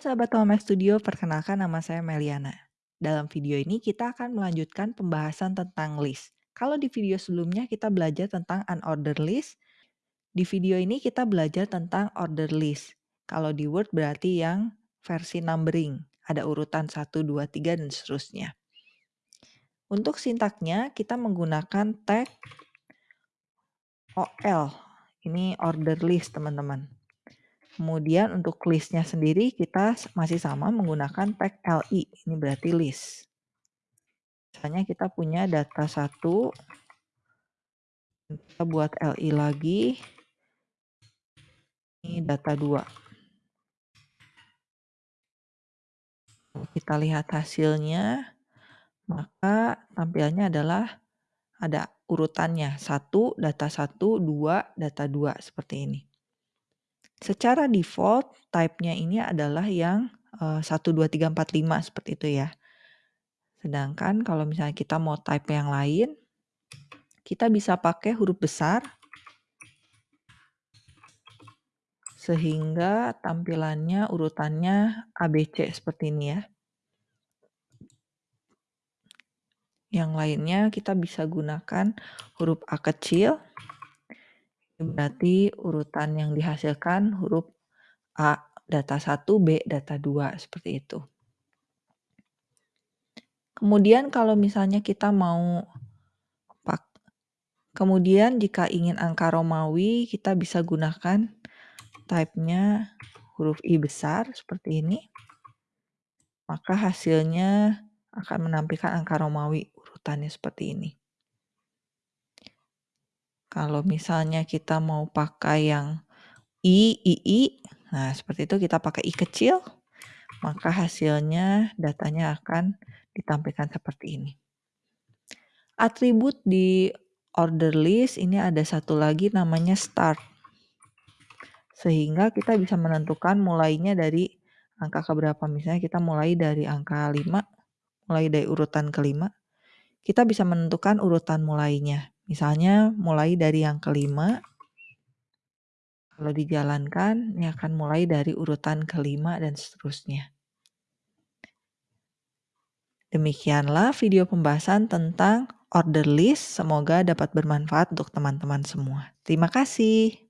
Sahabat Home Studio, perkenalkan nama saya Meliana. Dalam video ini kita akan melanjutkan pembahasan tentang list. Kalau di video sebelumnya kita belajar tentang unordered list, di video ini kita belajar tentang order list. Kalau di Word berarti yang versi numbering, ada urutan 1, 2, 3, dan seterusnya. Untuk sintaknya kita menggunakan tag OL, ini order list teman-teman. Kemudian untuk listnya sendiri kita masih sama menggunakan tag li, ini berarti list. Misalnya kita punya data satu, kita buat li lagi, ini data dua. Kita lihat hasilnya, maka tampilannya adalah ada urutannya, satu data satu, dua data dua seperti ini. Secara default type-nya ini adalah yang, uh, 1, 2, 3, 4, 5 seperti itu ya. Sedangkan kalau misalnya kita mau type yang lain, kita bisa pakai huruf besar sehingga tampilannya urutannya ABC seperti ini ya. Yang lainnya kita bisa gunakan huruf A kecil Berarti urutan yang dihasilkan huruf A data 1, B data 2, seperti itu. Kemudian kalau misalnya kita mau pak kemudian jika ingin angka Romawi, kita bisa gunakan type-nya huruf I besar seperti ini. Maka hasilnya akan menampilkan angka Romawi urutannya seperti ini. Kalau misalnya kita mau pakai yang I, I, I, nah seperti itu kita pakai I kecil, maka hasilnya datanya akan ditampilkan seperti ini. Atribut di order list ini ada satu lagi namanya start. Sehingga kita bisa menentukan mulainya dari angka keberapa. Misalnya kita mulai dari angka 5, mulai dari urutan kelima. Kita bisa menentukan urutan mulainya. Misalnya mulai dari yang kelima, kalau dijalankan ini akan mulai dari urutan kelima dan seterusnya. Demikianlah video pembahasan tentang order list. Semoga dapat bermanfaat untuk teman-teman semua. Terima kasih.